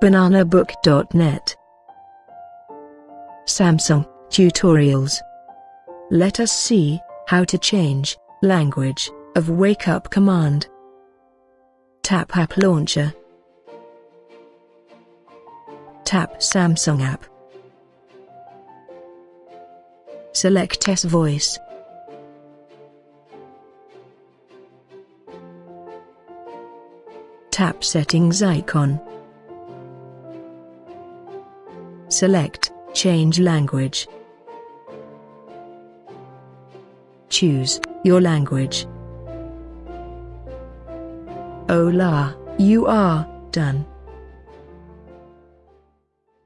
bananabook.net Samsung Tutorials Let us see how to change language of wake up command. Tap app launcher. Tap Samsung app. Select S voice. Tap settings icon. Select change language. Choose your language. Hola, you are done.